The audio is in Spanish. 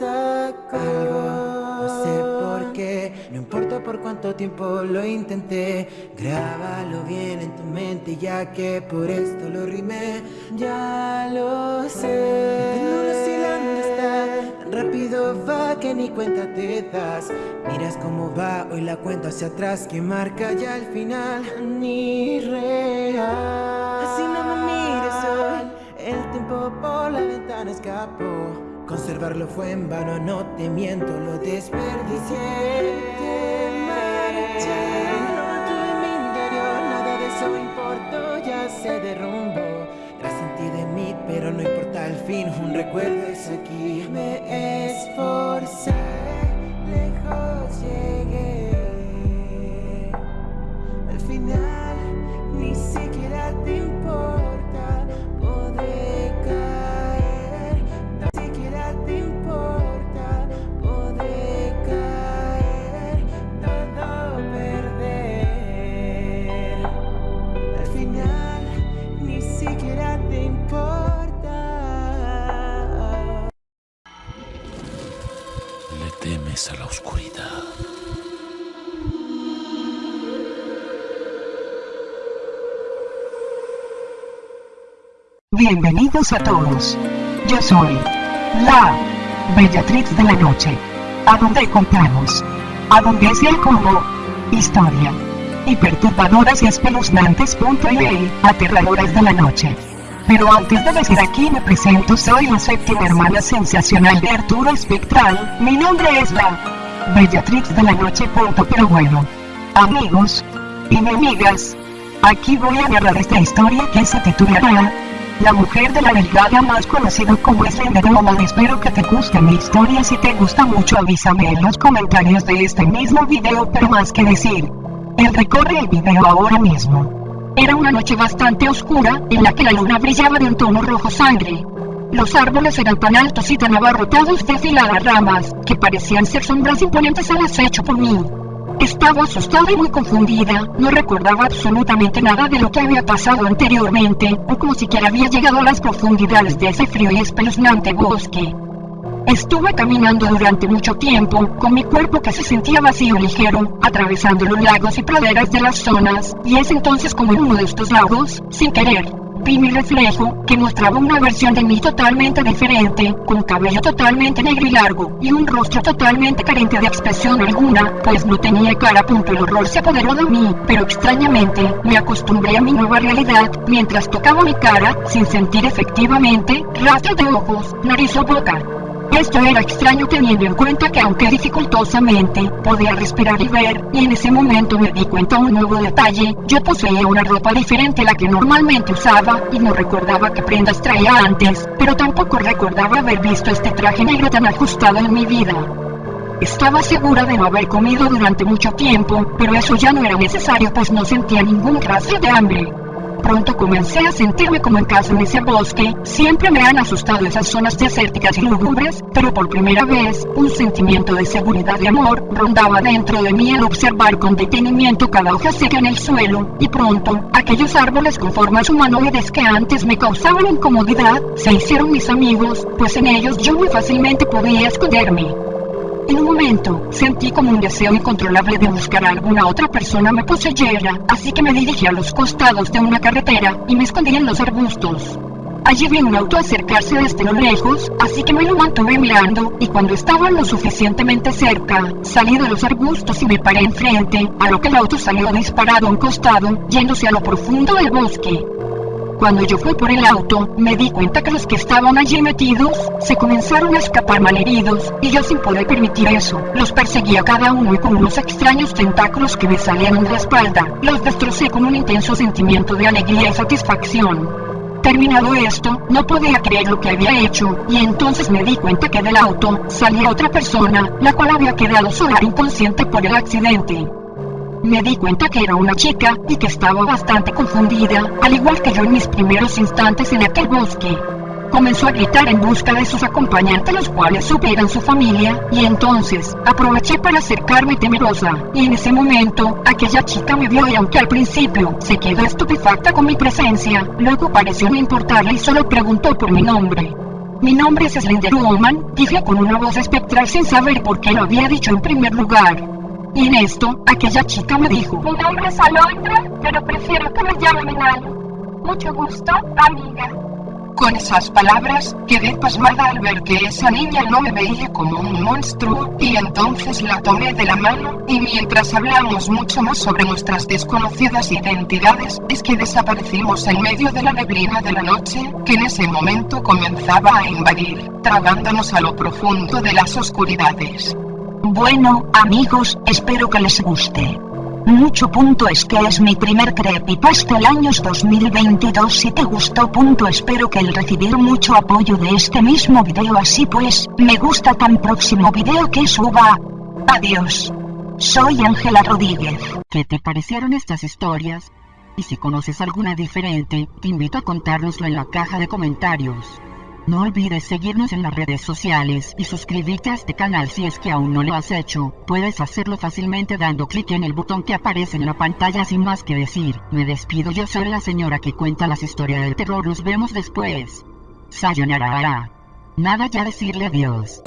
Algo, no sé por qué, no importa por cuánto tiempo lo intenté. Grábalo bien en tu mente, ya que por esto lo rimé. Ya lo sé. No dónde está, tan rápido va que ni cuenta te das. Miras cómo va hoy la cuenta hacia atrás, que marca ya el final. Ni real. Así no me mires hoy, el tiempo por la ventana escapó. Conservarlo fue en vano, no te miento, lo desperdicié. Te marché, no tuve mi interior, nada de eso importó, ya se derrumbó. Tras ti de mí, pero no importa el fin, un recuerdo es aquí. Me a la oscuridad. Bienvenidos a todos. Yo soy la Bellatrix de la Noche. A donde contamos. A donde sea como historia. Y perturbadoras y espeluznantes. punto y aterradoras de la noche. Pero antes de decir aquí me presento, soy la séptima hermana sensacional de Arturo Espectral. Mi nombre es la Bellatrix de la Noche. punto. Pero bueno, amigos y amigas, aquí voy a narrar esta historia que se titulará la mujer de la delgada más conocida como Slender Woman espero que te guste mi historia si te gusta mucho avísame en los comentarios de este mismo video pero más que decir el recorre el video ahora mismo era una noche bastante oscura en la que la luna brillaba de un tono rojo sangre. Los árboles eran tan altos y tan abarrotados de afiladas ramas que parecían ser sombras imponentes al acecho por mí. Estaba asustada y muy confundida, no recordaba absolutamente nada de lo que había pasado anteriormente, o como siquiera había llegado a las profundidades de ese frío y espeluznante bosque. Estuve caminando durante mucho tiempo, con mi cuerpo que se sentía vacío ligero, atravesando los lagos y praderas de las zonas, y es entonces como en uno de estos lagos, sin querer, vi mi reflejo, que mostraba una versión de mí totalmente diferente, con cabello totalmente negro y largo, y un rostro totalmente carente de expresión alguna, pues no tenía cara. Punto. El horror se apoderó de mí, pero extrañamente, me acostumbré a mi nueva realidad, mientras tocaba mi cara, sin sentir efectivamente, rastro de ojos, nariz o boca. Esto era extraño teniendo en cuenta que aunque dificultosamente podía respirar y ver, y en ese momento me di cuenta un nuevo detalle, yo poseía una ropa diferente a la que normalmente usaba y no recordaba qué prendas traía antes, pero tampoco recordaba haber visto este traje negro tan ajustado en mi vida. Estaba segura de no haber comido durante mucho tiempo, pero eso ya no era necesario pues no sentía ningún rastro de hambre. Pronto comencé a sentirme como en casa en ese bosque. Siempre me han asustado esas zonas desérticas y lúgubres, pero por primera vez, un sentimiento de seguridad y amor rondaba dentro de mí al observar con detenimiento cada hoja seca en el suelo, y pronto, aquellos árboles con formas humanoides que antes me causaban incomodidad, se hicieron mis amigos, pues en ellos yo muy fácilmente podía esconderme. En un momento, sentí como un deseo incontrolable de buscar a alguna otra persona me poseyera, así que me dirigí a los costados de una carretera y me escondí en los arbustos. Allí vi un auto acercarse desde lo lejos, así que me lo mantuve mirando, y cuando estaba lo suficientemente cerca, salí de los arbustos y me paré enfrente, a lo que el auto salió disparado a un costado, yéndose a lo profundo del bosque. Cuando yo fui por el auto, me di cuenta que los que estaban allí metidos se comenzaron a escapar malheridos, y yo sin poder permitir eso, los perseguí a cada uno y con unos extraños tentáculos que me salían de la espalda, los destrocé con un intenso sentimiento de alegría y satisfacción. Terminado esto, no podía creer lo que había hecho, y entonces me di cuenta que del auto salía otra persona, la cual había quedado sola inconsciente por el accidente. Me di cuenta que era una chica y que estaba bastante confundida, al igual que yo en mis primeros instantes en aquel bosque. Comenzó a gritar en busca de sus acompañantes, los cuales supe eran su familia, y entonces aproveché para acercarme temerosa, y en ese momento aquella chica me vio y aunque al principio se quedó estupefacta con mi presencia, luego pareció no importarle y solo preguntó por mi nombre. Mi nombre es Slender Woman, dije con una voz espectral sin saber por qué lo había dicho en primer lugar. Y en esto, aquella chica me dijo, Mi nombre es Alondra, pero prefiero que me llamen Enano. Mucho gusto, amiga. Con esas palabras, quedé pasmada al ver que esa niña no me veía como un monstruo, y entonces la tomé de la mano, y mientras hablamos mucho más sobre nuestras desconocidas identidades, es que desaparecimos en medio de la neblina de la noche, que en ese momento comenzaba a invadir, tragándonos a lo profundo de las oscuridades. Bueno, amigos, espero que les guste. Mucho punto es que es mi primer creepypasta el años 2022 si te gustó punto espero que el recibir mucho apoyo de este mismo video así pues, me gusta tan próximo video que suba. Adiós. Soy Ángela Rodríguez. ¿Qué te parecieron estas historias? Y si conoces alguna diferente, te invito a contárnoslo en la caja de comentarios. No olvides seguirnos en las redes sociales y suscribirte a este canal si es que aún no lo has hecho. Puedes hacerlo fácilmente dando clic en el botón que aparece en la pantalla sin más que decir. Me despido, yo soy la señora que cuenta las historias del terror. Nos vemos después. Sayonara. Nada ya decirle adiós.